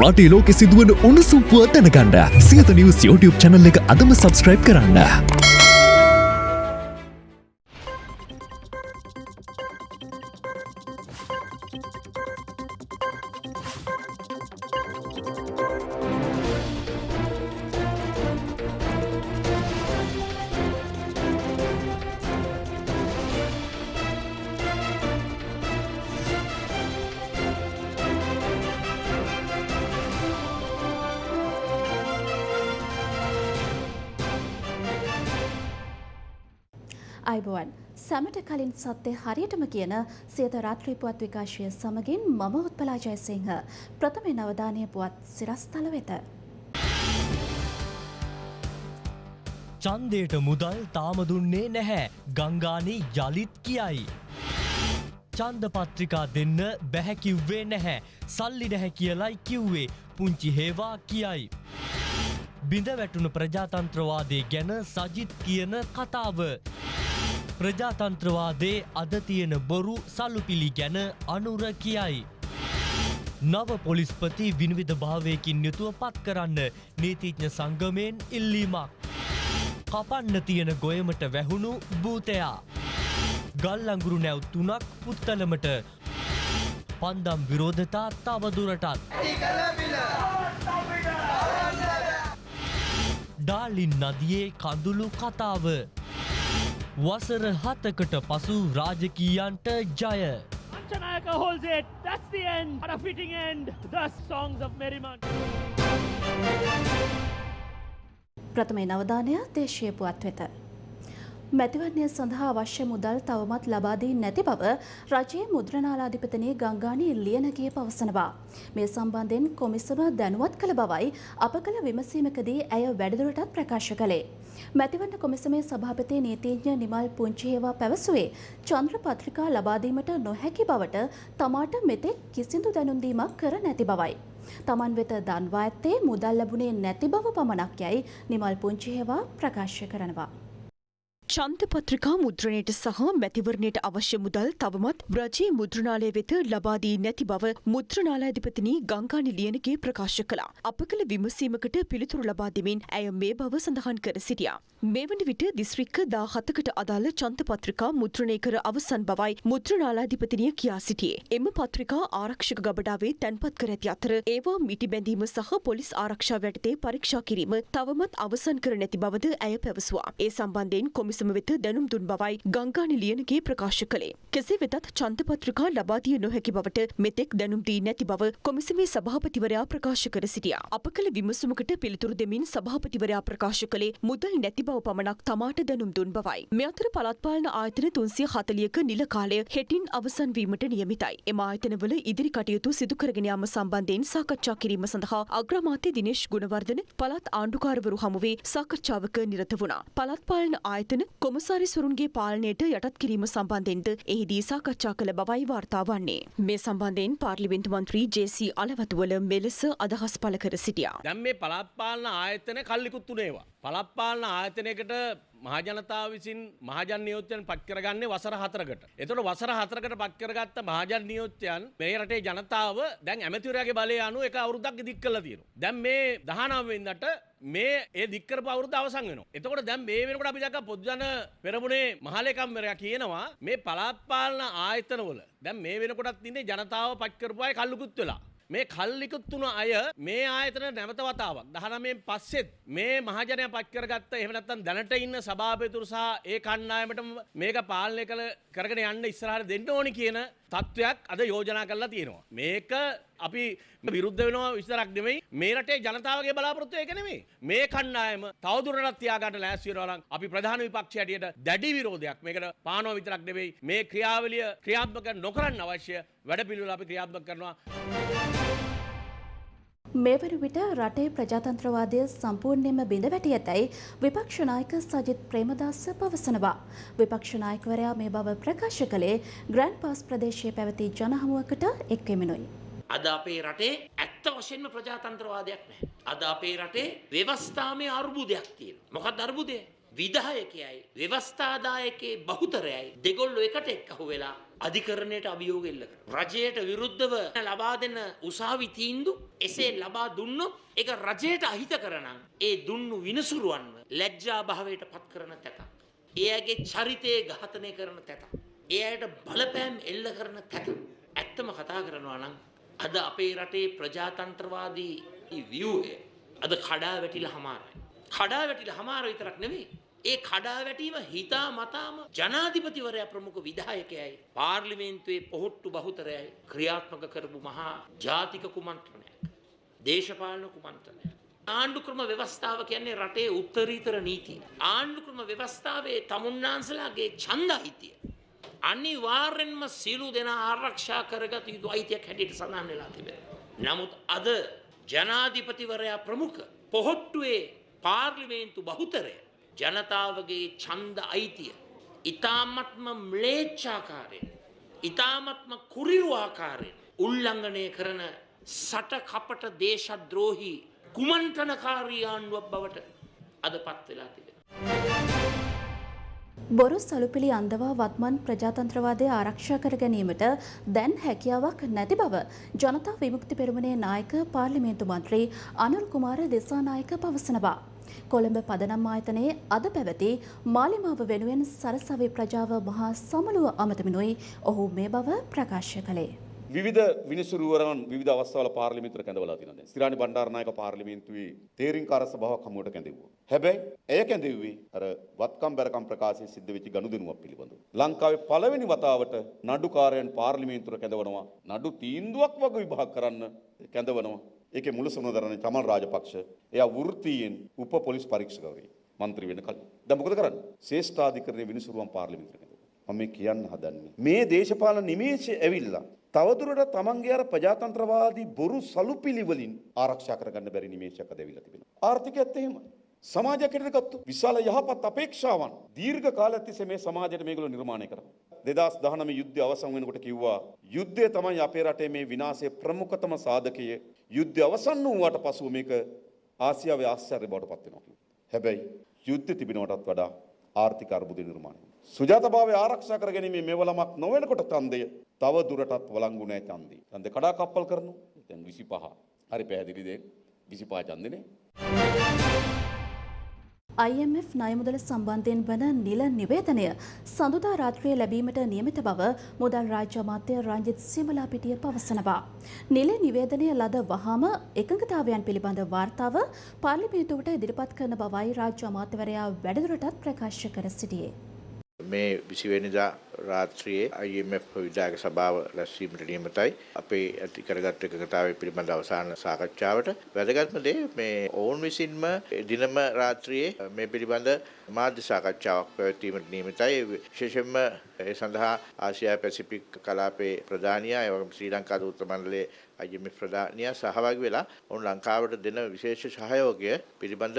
රටේ ලෝකෙ සිදුවන උණුසුම් පුව දැනගන්න සියත නිවස් YouTube channel එක අදම subscribe කරන්න. අයිබුවන් සැමට කලින් සත්‍යය හරියටම කියන සියත රාත්‍රී පුවත් විකාශය සමගින් මම උත්පලා ජයසිංහ ප්‍රථම නවධානය පුවත් සිරස්තල වෙත. චන්දයට මුදල් තාම දුන්නේ නැහැ ගංගානී යළිත් කියයි. චන්ද පත්‍රිකා දෙන්න බැහැකිව්වේ නැහැ සල්ලි නැහැ කියලයි කිව්වේ පුංචි හේවා කියයි. බිඳ වැටුණු ප්‍රජාතන්ත්‍රවාදය ගැන සජිත් කියන කතාව. ප්‍රජාතන්ත්‍රවාදේ අද තියෙන බොරු සල්ලුපිලි ගැන අනුර කියයි. නව පොලිස්පති විනිවිධ භාවයකින් යුතුව පත් කරන්න නීතිඥ සංගමයෙන් ඉල්ලීමක්. කපන්න තියෙන ගොයමට වැහුණු භූතයා. ගල්ලංගුරු නැව් තුනක් පුත්තලමට පන්දම් විරෝධතා තවදුරටත්. ඩාලින් නදියේ කඳුළු කතාව. වසර හතකට පසු රාජකීයන්ට ජය. Anjanayaka holds it. That's the end. What a fitting end. The songs of Merriman. ප්‍රථමේ නවධානය දේශය පුවත් වෙත. මැතිවරණය සඳහා අවශ්‍ය මුදල් තවමත් ලබාදී නැති බව රජයේ මුද්‍රණාලාධිපතිනී ගංගානී ලියනගේ පවසනවා. මේ සම්බන්ධයෙන් කොමිසම දැනුවත් කළ බවයි අප කළ විමසීමකදී ඇය වැඩිදුරටත් ප්‍රකාශ කළේ. මැතිවරණ කොමිසමේ සභාපති නීතිඥ නිමල් පුංචිහේවා පැවසුවේ චන්ද්‍ර පත්‍රිකා ලබාදීමට නොහැකි බවට තමාට මෙතෙක් කිසිදු දැනුම්දීමක් කර නැති බවයි. තමන් වෙත දන්වා ඇත්තේ මුදල් ලැබුණේ නැති බව පමණක් යයි නිමල් පුංචිහේවා ප්‍රකාශ කරනවා. චන්තපත්‍රිකා මුද්‍රණයට සහ මැතිවරණයට අවශ්‍ය මුදල් තවමත් රජයේ මුද්‍රණාලය වෙත ලබාදී නැති බව මුද්‍රණාලාධිපතිනි ගංගානි ලියනගේ ප්‍රකාශ කළා. අප කළ විමසීමකට පිළිතුරු ලබා දෙමින් ඇය මේ බව සඳහන් කර සිටියා. මේ වන විට දිස්ත්‍රික්ක දා හතකට අදාළ චන්තපත්‍රිකා මුද්‍රණය කර අවසන් බවයි මුද්‍රණාලාධිපතිනිය කියා සිටියේ. එම පත්‍රිකා ආරක්ෂක ගබඩාවේ තැන්පත් කර ඇති අතර ඒවා මිටි බැඳීම සහ පොලිස් ආරක්ෂාව යටතේ පරීක්ෂා කිරීම තවමත් අවසන් කර නැති බවද ඇය පැවසුවා. ඒ සම්බන්ධයෙන් කොමිසම කොමිසම වෙත දැනුම් දුන් බවයි ගංගානි ලියනගේ ප්‍රකාශ කළේ. කෙසේ වෙතත් චන්තපත්‍රිකා ලබාදිය නොහැකි බවට මෙතෙක් දැනුම් දී නැති බව කොමිසමේ සභාපතිවරයා ප්‍රකාශ කර සිටියා. අප කළ විමසුමකට පිළිතුරු දෙමින් සභාපතිවරයා ප්‍රකාශ කළේ මුදල් නැති බව පමණක් තමාට දැනුම් දුන් බවයි. මේ අතර පළාත් පාලන ආයතන 340ක නිල කාලය හෙටින් අවසන් වීමට නියමිතයි. එම ආයතනවල ඉදිරි කටයුතු සිදු කරගෙන යාම සම්බන්ධයෙන් සාකච්ඡා කිරීම සඳහා අග්‍රාමාත්‍ය දිනේෂ් ගුණවර්ධන පළාත් ආණ්ඩුකාරවරු හමුවේ සාකච්ඡාවක නිරත වුණා. පළාත් පාලන ආයතන කොමසාරිස්වරුන්ගේ පාලනයට යටත් කිරීම සම්බන්ධෙන්ද එහිදී සාකච්ඡා කළ බවයි වාර්තා වන්නේ. මේ සම්බන්ධයෙන් පාර්ලිමේන්තු මන්ත්‍රී ජේ.සී. අලවතුවල මෙලෙස අදහස් පළ කර සිටියා. දැන් මේ පළාත් පාලන ආයතන කල්ලිකුත් උනේවා. පළාත් පාලන ආයතනයකට මහජනතාව විසින් මහජන නියෝජ්‍යයන් පත් කරගන්නේ වසර හතරකට. එතකොට වසර හතරකට පත් කරගත්ත මහජන නියෝජ්‍යයන් මේ රටේ ජනතාව දැන් ඇමතිවරයාගේ බලය අනුව එක අවුරුද්දක් දික් කරලා තියෙනවා. දැන් මේ 19 වෙනිදාට මේ ඒ දික් කරපු අවුරුද්ද අවසන් වෙනවා. එතකොට දැන් මේ වෙනකොට අපි දැක්ක පොදුජන පෙරමුණේ මහලේකම්වරයා කියනවා මේ පළාත් පාලන ආයතනවල දැන් මේ වෙනකොටත් ඉන්නේ ජනතාව පත් කරපු අය කල්ලුකුත් වෙලා. මේ කල්ලිකුත් වුණ අය මේ ආයතන නැවත වතාවක්. 19න් පස්සෙත් මේ මහජනයා පත් කරගත්ත එහෙම නැත්නම් දැනට ඉන්න සභාපතිතුරු සහ ඒ කණ්ඩායමටම මේක පාලනය කළ කරගෙන යන්න ඉස්සරහට දෙන්න ඕනි කියන තත්ත්වයක් අද යෝජනා කරලා තියෙනවා. මේක අපි විරුද්ධ වෙනවා විස්තරක් නෙමෙයි මේ රටේ ජනතාවගේ බලාපොරොත්තු ඒක නෙමෙයි. මේ කණ්ඩායම තවදුරටත් තියාගන්න ලෑස්ති වෙනවා නම් අපි ප්‍රධාන විපක්ෂය හැටියට දැඩි විරෝධයක් මේකට පානවා විතරක් නෙමෙයි මේ ක්‍රියාවලිය ක්‍රියාත්මක නොකරන්න අවශ්‍ය වැඩපිළිවෙල අපි ක්‍රියාත්මක කරනවා. මේ වන විට රටේ ප්‍රජාතන්ත්‍රවාදය සම්පූර්ණයෙන්ම බිඳ වැටි ඇතැයි විපක්ෂ නායක සජිත් ප්‍රේමදාස පවසනවා. විපක්ෂ නායකවරයා මේ බව ප්‍රකාශ කළේ ග්‍රෑන්ඩ් පාස් ප්‍රදේශයේ පැවති ජනහමුවකට එක්වෙමිනුයි. අද අපේ රටේ ඇත්ත වශයෙන්ම ප්‍රජාතන්ත්‍රවාදයක් නැහැ. අද අපේ රටේ ව්‍යවස්ථාමය අර්බුදයක් තියෙනවා. මොකක්ද අර්බුදය? විධායකයයි ව්‍යවස්ථාදායකයේ බහුතරයයි දෙගොල්ලෝ එකට එක්කහු වෙලා අධිකරණයට අභියෝග එල්ල කරනවා. රජයට විරුද්ධව ලබා දෙන උසාවි තීන්දු එසේ ලබා දුන්නොත් ඒක රජයට අහිත කරනම් ඒ දුන්නු විනසුරුවන්ව ලැජ්ජා භාවයට පත් කරන තැතක්. ඒ අයගේ චරිතය ඝාතනය කරන තැතක්. ඒ අයට බලපෑම් එල්ල කරන තැතක්. ඇත්තම කතා කරනවා නම් අද අපේ රටේ ප්‍රජාතන්ත්‍රවාදී ව්‍යූහය අද කඩා වැටිලා හමාරයි. කඩා වැටිලා හමාර විතරක් නෙවෙයි. ඒ කඩා වැටීම හිතා මතාම ජනාධිපතිවරයා ප්‍රමුඛ විධායකයයි පාර්ලිමේන්තුවේ පොහොට්ටු බහුතරයයි ක්‍රියාත්මක කරපු මහා ජාතික කුමන්ත්‍රණයක්. දේශපාලන කුමන්ත්‍රණයක්. ආණ්ඩුක්‍රම ව්‍යවස්ථාව කියන්නේ රටේ උත්තරීතර නීතිය. ආණ්ඩුක්‍රම ව්‍යවස්ථාවේ තමුන්නාන්සලාගේ ඡන්ද අයිතිය. අනිවාර්යෙන්ම සියලු දෙනා ආරක්ෂා කරගත යුතු අයිතියක් හැටියට සඳහන් වෙලා තිබෙනවා. නමුත් අද ජනාධිපතිවරයා ප්‍රමුඛ පොහොට්ටුවේ පාර්ලිමේන්තු බහුතරය ජනතාවගේ ඡන්ද අයිතිය ඊ타මත්ම ම්ලේච්ඡාකාරයෙන් ඊ타මත්ම කුරිරු ආකාරයෙන් උල්ලංඝනය කරන සට කපට දේශද්‍රෝහී කුමන්ත්‍රණකාරී ආණ්ඩුවක් බවට අද පත් වෙලා තිබෙනවා. බොරු සලුපිලි අන්දවා වත්මන් ප්‍රජාතන්ත්‍රවාදය ආරක්ෂා කර ගැනීමට දැන් හැකියාවක් නැති බව ජනතා විමුක්ති පෙරමුණේ නායක පාර්ලිමේන්තු මන්ත්‍රී අනුල් කුමාර දෙසානායක පවසනවා. කොළඹ පදනම් ආයතනයේ අද පැවති මාලිමාව වෙනුවෙන් සරසවි ප්‍රජාව මහා සමළුව අමතමිනුයි ඔහු මේ බව ප්‍රකාශ කළේ. විවිධ විනිසුරුවරන් විවිධ අවස්ථාවල පාර්ලිමේන්තුවට කැඳවලා තියෙනවා දැන්. සිරානි බණ්ඩාරනායක පාර්ලිමේන්තුවේ තේරින්කාර සභාවක් හමුවට කැඳෙව්වා. හැබැයි එය කැඳෙව්වේ අර වත්කම් බැරකම් ප්‍රකාශයේ සිද්ධ වෙච්ච ගනුදෙනුවක් පිළිබඳව. ලංකාවේ පළවෙනි වතාවට නඩුකාරයන් පාර්ලිමේන්තුවට කැඳවනවා. නඩු තීන්දුවක් වගේ විභාග කරන්න කැඳවනවා. ඒකේ මුල සමුන දරන්නේ චමල් රාජපක්ෂ. එයා වෘත්තීයෙන් උප පොලිස් පරීක්ෂකවරයෙක්. මන්ත්‍රී වෙන කලින්. දැන් මොකද කරන්නේ? ශ්‍රේෂ්ඨාධිකරණයේ විනිසුරුවන් පාර්ලිමේන්තුවට කැඳවනවා. මම මේ කියන්න හදන්නේ. මේ දේශපාලන නිමේෂය ඇවිල්ලා තවදුරට තමන්ගේ අර ප්‍රජාතන්ත්‍රවාදී බොරු සලුපිලි වලින් ආරක්ෂා කරගන්න බැරි නිමේෂයක් අද ඇවිල්ලා තිබෙනවා. ආර්ථිකයත් එහෙමයි. සමාජයක් හැටියට ගත්තොත් විශාල යහපත් අපේක්ෂාවන් දීර්ඝ කාලයක් තිස්සේ මේ සමාජයට මේගොල්ලෝ නිර්මාණය කරා. 2019 යුද්ධය අවසන් වෙනකොට කිව්වා යුද්ධය තමයි අපේ රටේ මේ විනාශයේ ප්‍රමුඛතම සාධකය. යුද්ධය අවසන් වුණාට පසුව මේක ආසියාවේ ආශ්චර්ය බවට පත් වෙනවා කිව්වා. හැබැයි යුද්ධ තිබෙනවටත් වඩා ආර්ථික අර්බුද නිර්මාණය වුණා. සුජාතභාවය ආරක්ෂා කර ගැනීමේ මෙවලමක් නොවනකොට ඡන්දය තව දුරටත් වළංගු නැහැ ඡන්දේ. ඡන්දේ කඩා කප්පල් කරනවා. දැන් 25. හරි පැහැදිලිද? 25 ඡන්දනේ. IMF ණයමුදල සම්බන්ධයෙන් වන නිල නිවේදනය සඳුදා රාත්‍රියේ ලැබීමට නියමිත බව මුදල් රාජ්‍ය අමාත්‍ය රංජිත් සිමලාපිටිය පවසනවා. නිල නිවේදනය ලද වහාම එකඟතාවයන් පිළිබඳ වාර්තාව පාර්ලිමේන්තුවට ඉදිරිපත් කරන බවයි රාජ්‍ය අමාත්‍යවරයා වැඩිදුරටත් ප්‍රකාශ කර සිටියේ. මේ විසිවෙනිදා රාත්‍රියේ IMF විදායක සභාව රැස්වීමට නියමිතයි. අපේ ඇති කරගත් එකකතාවය පිළිබඳ අවසාන සාකච්ඡාවට වැදගත්ම දේ මේ ඔවුන් විසින්ම දිනම රාත්‍රියේ මේ පිළිබඳ මාධ්‍ය සාකච්ඡාවක් පැවැත්වීමට නියමිතයි. විශේෂයෙන්ම ඒ සඳහා ආසියා පැසිෆික් කලාපයේ ප්‍රධානියා ඒ වගේම ශ්‍රී ලංකා දූත මණ්ඩලයේ IMF ප්‍රධානියා සහභාගී වෙලා ඔවුන් ලංකාවට දෙන විශේෂ සහයෝගය පිළිබඳ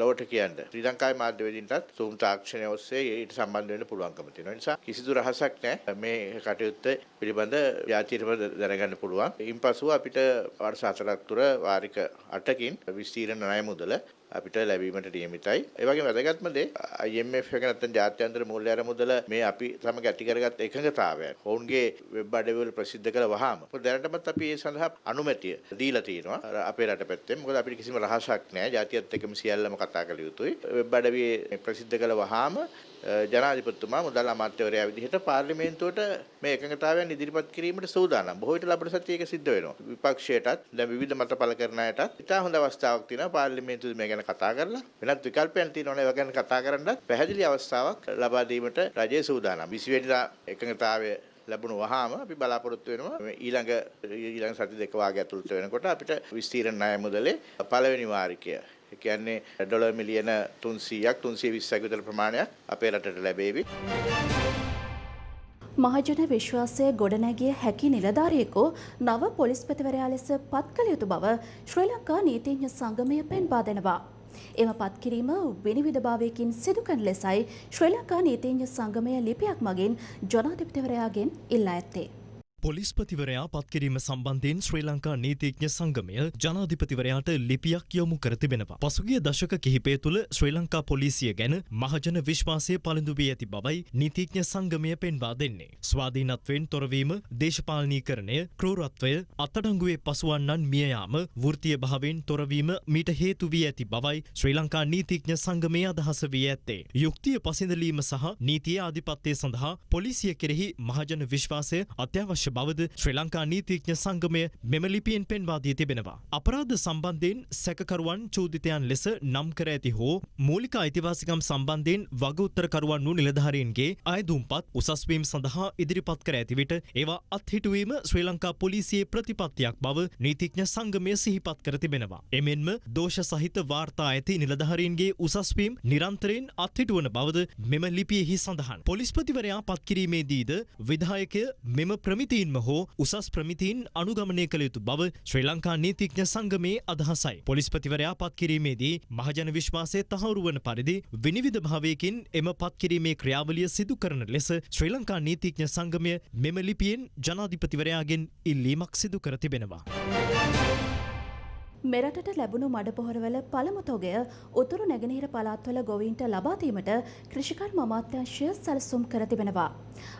ලොවට කියන්න. ශ්‍රී ලංකාවේ මාධ්‍යවේදීන්ටත් සූම් තාක්ෂණය ඔස්සේ ඊට සම්බන්ධ වෙන්න පුළුවන්කම තියෙනවා. ඒ නිසා කිසිදු රහසක් නැහැ මේ කටයුත්ත පිළිබඳ ජාතියටම දැනගන්න පුළුවන්. ඉන්පසුව අපිට වර්ෂ 4ක් තුර වාරික 8කින් විස්තීර්ණ ණය මුදල අපිට ලැබීමට නියමිතයි. ඒ වගේම වැදගත්ම දේ IMF එක නැත්නම් ජාත්‍යන්තර මූල්‍ය අරමුදල මේ අපි සමග ඇති කරගත් එකඟතාවය. ඔවුන්ගේ වෙබ් අඩවිවල ප්‍රසිද්ධ කළ වහාම මොකද දැනටමත් අපි ඒ සඳහා අනුමැතිය දීලා තියෙනවා අපේ රට පැත්තෙන්. මොකද අපිට කිසිම රහසක් නැහැ. ජාතියත් එක්කම සියල්ලම කතා කළ යුතුයි. වෙබ් අඩවියේ ප්‍රසිද්ධ කළ වහාම ජනාධිපතිතුමා මුදල් අමාත්‍යවරයා විදිහට පාර්ලිමේන්තුවට මේ එකඟතාවයන් ඉදිරිපත් කිරීමට සූදානම්. බොහෝ විට ලබන සතියේ ඒක සිද්ධ වෙනවා. විපක්ෂයටත් දැන් විවිධ මත පළ කරන අයටත් ඉතා හොඳ අවස්ථාවක් තියෙනවා පාර්ලිමේන්තුවේ මේ ගැන කතා කරලා වෙනත් විකල්පයන් තියෙනවනේ ඒවා ගැන කතා කරන්නත් පැහැදිලි අවස්ථාවක් ලබා දීමට රජය සූදානම්. 20 වෙනිදා එකඟතාවය ලැබුණු වහාම අපි බලාපොරොත්තු වෙනවා ඊළඟ ඊළඟ සති දෙක වාගේ ඇතුළත වෙනකොට අපිට විස්තීර්ණ ණය මුදලේ පළවෙනි වාරිකය ඒ කියන්නේ ඩොලර් මිලියන 300ක් 320ක් විතර ප්‍රමාණයක් අපේ රටට ලැබේවි. මහජන විශ්වාසය ගොඩනැගිය හැකි නිලධාරියෙකු නව පොලිස්පතිවරයා ලෙස පත් කළ යුතු බව ශ්‍රී ලංකා නීතිඥ සංගමය පෙන්වා දෙනවා. එම පත්කිරීම විනිවිධභාවයකින් සිදු කරන ලෙසයි ශ්‍රී ලංකා නීතිඥ සංගමය ලිපියක් මගින් ජනාධිපතිවරයාගෙන් ඉල්ලා ඇත්තේ. පොලිස්පතිවරයා පත්කිරීම සම්බන්ධයෙන් ශ්‍රී ලංකා නීතිඥ සංගමය ජනාධිපතිවරයාට ලිපියක් යොමු කර තිබෙනවා. පසුගිය දශක කිහිපය තුළ ශ්‍රී ලංකා පොලිසිය ගැන මහජන විශ්වාසය පළඳු වී ඇති බවයි නීතිඥ සංගමය පෙන්වා දෙන්නේ. ස්වාධීනත්වයෙන් තොරවීම, දේශපාලනීකරණය, ක්‍රූරත්වය, අත්අඩංගුවේ පසුවන්නන් මියයාම, වෘත්තීය භාවයෙන් තොරවීම මීට හේතු වී ඇති බවයි ශ්‍රී ලංකා නීතිඥ සංගමය අදහස වී ඇත්තේ. යුක්තිය පසිඳලීම සහ නීතිය ආධිපත්‍යය සඳහා පොලිසිය කෙරෙහි මහජන විශ්වාසය අත්‍යවශ්‍ය බවද ශ්‍රී ලංකා නීතිඥ සංගමය මෙම ලිපියෙන් පෙන්වා දී තිබෙනවා. අපරාධ සම්බන්ධයෙන් සැකකරුවන් චෝදිතයන් ලෙස නම් කර ඇති හෝ මූලික අයිතිවාසිකම් සම්බන්ධයෙන් වගඋත්තරකරුවන් වූ නිලධාරීන්ගේ අයදුම්පත් උසස්වීම් සඳහා ඉදිරිපත් කර ඇති විට ඒවා අත්හිටුවීම ශ්‍රී ලංකා පොලිසියේ ප්‍රතිපත්තියක් බව නීතිඥ සංගමය සිහිපත් කර තිබෙනවා. එමෙන්ම දෝෂ සහිත වාර්තා ඇති නිලධාරීන්ගේ උසස්වීම් නිරන්තරයෙන් අත්හිටුවන බවද මෙම ලිපියෙහි සඳහන්. පොලිස්පතිවරයා පත්කිරීමේදීද විධායකය මෙම ප්‍රමිතීන්ම හෝ උසස් ප්‍රමිතීන් අනුගමනය කළ යුතු බව ශ්‍රී ලංකා නීතිඥ සංගමේ අදහසයි. පොලිස්පතිවරයා පත්කිරීමේදී මහජන විශ්වාසය තහවුරු වන පරිදි විනිවිධ භාවයකින් එම පත්කිරීමේ ක්‍රියාවලිය සිදු කරන ලෙස ශ්‍රී ලංකා නීතිඥ සංගමය මෙම ලිපියෙන් ජනාධිපතිවරයාගෙන් ඉල්ලීමක් සිදු කර තිබෙනවා. මෙරටට ලැබුණු මඩපොහොරවල පළමු තොගය උතුරු නැගෙනහිර පළාත්වල ගොවීන්ට ලබාදීමට කෘෂිකර්ම අමාත්‍යංශය සැලසුම් කර තිබෙනවා.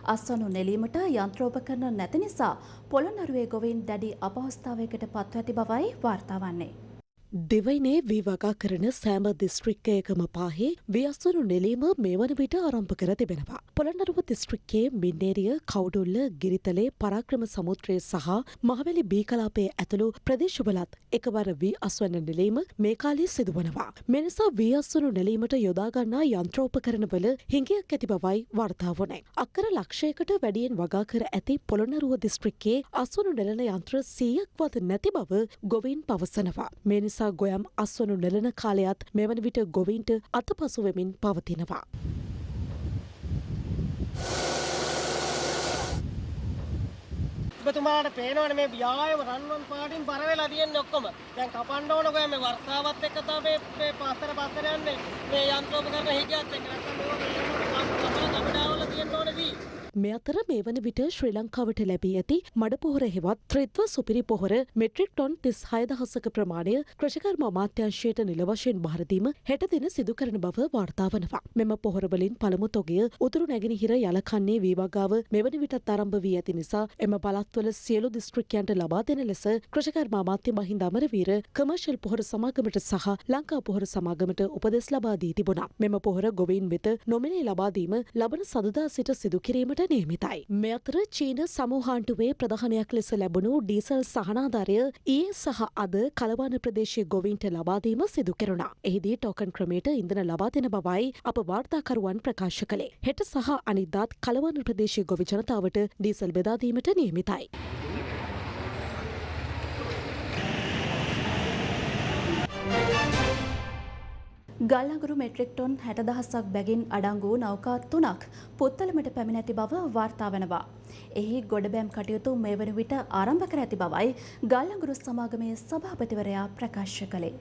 අස්වනු නෙලීමට යන්ත්‍රෝපකරණ නැති නිසා පොළොන්නරුවේ ගොවීන් දැඩි අපහස්ථාවයකට පත්ව ඇති බවයි වාර්තා වන්නේ. දෙවයිනේ වී වගා කරන සෑම දිස්ත්‍රික්කයකම පාහේ වියස්වනු නෙලීම මේ වන විට ආරම්භ කර තිබෙනවා. පොළනරුව දිස්ත්‍රික්කයේ මින්නේරිය කවුඩුල්ල ගිරිතලේ පරාක්‍රම සමුත්‍රය සහ මහවැලි බීකලාපය ඇතුළු ප්‍රදේශවලත් එකවර වී අස්වන්න නෙලීම මේ කාලේ සිදුවනවා. මෙනිසා වී අස්වනු නෙලීමට යොදාගන්නා යන්ත්‍රෝපකරණවල හිඟයක් ඇති බවයි වර්තාවනයි. අක්කර ලක්ෂයකට වැඩියෙන් වගා කර ඇති පොළොන්නරුව දිස්ත්‍රික්කයේ අස්වනු නෙලන යන්ත්‍ර සීයක් වත් නැති බව ගොවින් පවසනවා. මේ නිසා ගොයම් අස්වනු නෙලන කාලයත් මෙවන විට ගොවින්ට අතපසුවෙමින් පවතිනවා. ඔබතුමාට පේනවනේ මේ ව්‍යායාම රන්වන් පාටින් බර වෙලා තියෙන්නේ ඔක්කොම. දැන් කපන්න ඕන ගොය මේ වර්ෂාවත් එක්ක තමයි මේ පස්සට පස්සට යන්නේ. මේ යන්ත්‍රෝපකරණ හිගියත් එක්ක නැත්නම් මේක කපඩාවල තියෙන්න ඕනේ වී. මේ අතර මේ වන විට ශ්‍රී ලංකාවට ලැබී ඇති මඩපොහොර හෙවත් ත්‍රිත්ව සුපිරි පොහොර මෙට්‍රික් ටොන් තිස් හයදහසක ප්‍රමාණය කෘෂිකර්ම අමාත්‍යංශයට නිල වශයෙන් භාරදීම හෙට දින සිදු කරන බව වාර්තා වනවා. මෙම පොහොරවලින් පළමු තොගය උතුරු නැගෙනහිර යලකන්නේ වීවගාව මෙවන විටත් ආරම්භ වී ඇති නිසා එම පළත්වල සියලු දිස්ත්‍රික්කයන්ට ලබා දෙන ලෙස කෘෂිකර්ම අමාත්‍ය මහින්ද අමරවීර කමර්ෂල් පොහොර සමාගමට සහ ලංකා පොහොර සමාගමට උපදෙස් ලබා දී තිබුණා. මෙම පොහොර ගොවීන් වෙත නොමිලේ ලබා දීම ලබන සදදා සිට සිදු කිරීමට නියමිතයි. මේ අතර චීන සමූහාන්ටුවේ ප්‍රධානයක් ලෙස ලැබුණු ඩීසල් සහනාධාරය ඒ සහ අද කලවාන ප්‍රදේශය ගොවින්ට ලබාදීම සිදු කෙරුණා. එහිදී ටෝකන් ක්‍රමයට ඉඳන ලබා දෙන බවයි අප වාර්තාකරුවන් ප්‍රකාශ කළේ. හෙට සහ අනිද්දාත් කලවාන ප්‍රදේශය ගොවි ජනතාවට ඩීසල් බෙදාදීමට නියමිතයි. ගල්ලඟුරු මෙට්‍රික් ටොන් හැට දහස්සක් බැගින් අඩංගු වූ නෞකා තුනක් පුත්තලමට පැමිණ ඇති බව වාර්තා වනවා. එහි ගොඩබෑම් කටයුතු මේ වන විට ආරම්භ කර ඇති බවයි ගල්ලඟුරු සමාගමේ සභාපතිවරයා ප්‍රකාශ කළේ.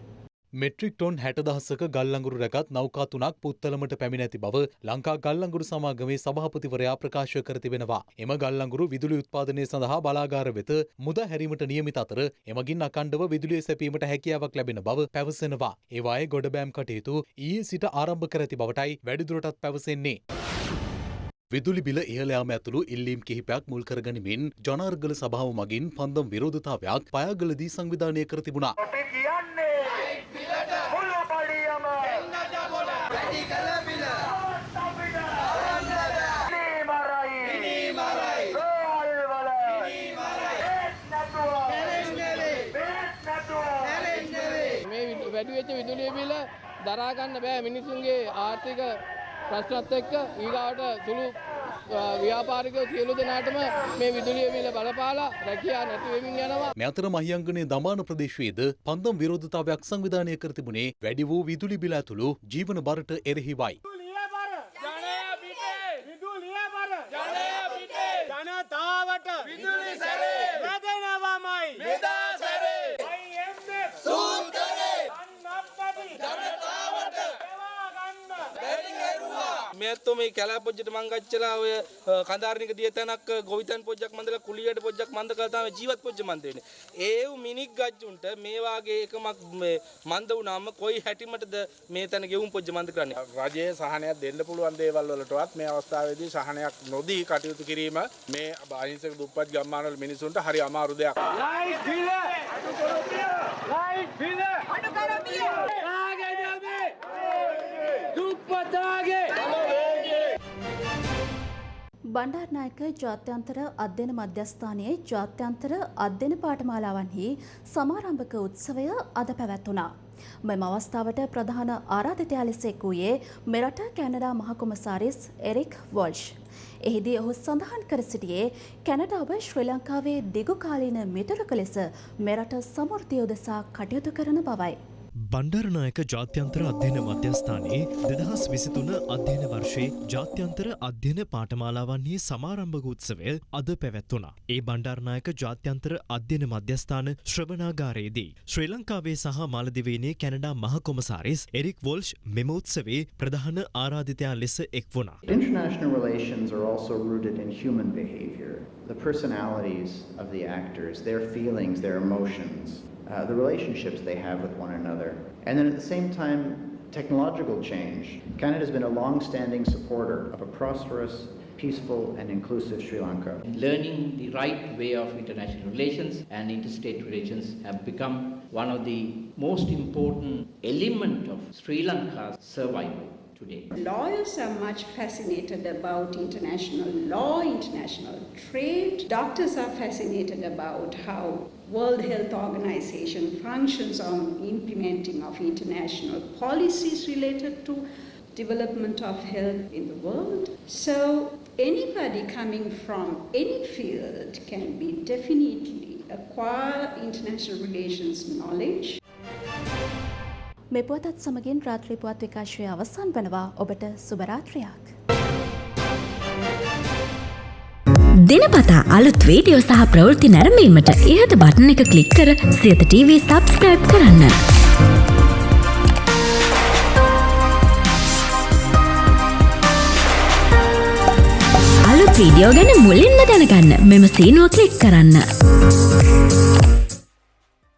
මෙට්‍රික් ටොන් හැට දහස්සක ගල්ලංගුරු රැගත් නෞකා තුනක් පුත්තලමට පැමිණ ඇති බව ලංකා ගල්ලංගුරු සමාගමේ සභාපතිවරයා ප්‍රකාශ කර තිබෙනවා. එම ගල්ලංගුරු විදුලි උත්පාදනය සඳහා බලාගාර වෙත මුද හැරීමට නියමිත අතර එමගින් අකණ්ඩව විදුලිය සැපීමට හැකියාවක් ලැබෙන බව පැවසෙනවා. ඒවායේ ගොඩබෑම් කටයුතු ඊයේ සිට ආරම්භ කර ඇති බවටයි වැඩිදුරටත් පැවසෙන්නේ. විදුලි බිල ඉහළයාම ඇතුළු ඉල්ලීම් කිහිපයක් මුල් කරගනිමින් ජනාර්ගල සභාව මගින් පන්දම් විරෝධතාවයක් පයාගලදී සංවිධානය කර තිබුණා. මේ වැඩිවෙච්ච විදුලිය බිල දරාගන්න බෑ මිනිසුන්ගේ ආර්ථික ප්‍රශ්නත් එක්ක ඊගාවට සුළු ව්‍යාපාරික සියලු දෙනාටම මේ විදුලිය බිල බලපාලා රැකියා නැතිවෙමින් යනවා. මේ අතර මහියංගනේ දමාන ප්‍රදේශයේද පන්දම් විරෝධතාවයක් සංවිධානය කර තිබුණේ වැඩි වූ විදුලි බිල ඇතුළු ජීවන බරට එරෙහිවයි. ජනතාවට විදුලි සැරේ වැදෙනවමයි මෙදා සැරේ ජනතාවට ඇත්තෝ මේ කැලා පොජ්ජට මං ගච්චලා ඔය කඳාරනික දියතැනක් ගොවිතැන් පොජ්ජක් මන්දලා කුලියට පොජ්ජක් මන්ද කරලා තමයි ජීවත් පොජ්ජ මන්ද වෙන්නේ. ඒව මිනික් ගජ්ජුන්ට මේ වාගේ එකමක් මේ මන්ද වුණාම කොයි හැටිමටද මේ තැන ගෙවුම් පොජ්ජ මන්ද කරන්නේ. රජයේ සහනයක් දෙන්න පුළුවන් දේවල් වලටවත් මේ අවස්ථාවේදී සහනයක් නොදී කටයුතු කිරීම මේ අහිංසක දුප්පත් ගම්මානවල මිනිසුන්ට හරි අමාරු දෙයක්. බණ්ඩාරනායක ජාත්‍යන්තර අධ්‍යයන මධ්‍යස්ථානයේ ජාත්‍යන්තර අධ්‍යයන පාඨමාලාවන්හි සමාරම්භක උත්සවය අද පැවැත්වුණා. මෙම අවස්ථාවට ප්‍රධාන ආරාධිතයා ලෙස එක් වූයේ මෙරට කැනඩා මහකොමසාරිස් එරික් වොල්ෂ්. එහිදී ඔහු සඳහන් කර සිටියේ කැනඩාව ශ්‍රී ලංකාවේ දිගුකාලීන මිතුරක ලෙස මෙරට සමෘද්ධිය උදෙසා කටයුතු කරන බවයි. බණ්ඩාරනායක ජාත්‍යන්තර අධ්‍යයන මධ්‍යස්ථානයේ දෙදහස් විසිතුන අධ්‍යයන වර්ෂයේ ජාත්‍යන්තර අධ්‍යයන පාඨමාලාවන්හි සමාරම්භක උත්සවය අද පැවැත්වුණා. ඒ බණ්ඩාරනායක ජාත්‍යන්තර අධ්‍යයන මධ්‍යස්ථාන ශ්‍රවණාගාරයේදී ශ්‍රී ලංකාවේ සහ මාලදිවයිනේ කැනඩා මහ කොමසාරිස් එරික් වොල්ෂ් මෙම උත්සවේ ප්‍රධාන ආරාධිතයා ලෙස එක් වුණා. International relations are also rooted in human behavior. The personalities of the actors, their feelings, their emotions, uh, the relationships they have with one another. And then at the same time, technological change. Canada has been a long standing supporter of a prosperous, peaceful, and inclusive Sri Lanka. Learning the right way of international relations and interstate relations have become one of the most important element of Sri Lanka's survival today. Lawyers are much fascinated about international law, international trade. Doctors are fascinated about how World Health Organization functions on implementing of international policies related to development of health in the world. So anybody coming from any field can be definitely acquire international relations knowledge. මේ පුවතත් සමගින් රාත්‍රී පුවත් විකාශය අවසන් වනවා ඔබට සුබරාත්‍රයක්. දිනපතා අලුත් වීඩියෝ සහ ප්‍රවෘත්ති නැරඹීමට ඉහත බටන එක කලික් කර සියත TV සබස්ක්‍රයිබ් කරන්න. අලුත් වීඩියෝ ගැන මුලින්ම දැනගන්න මෙම සීනුව කලික් කරන්න.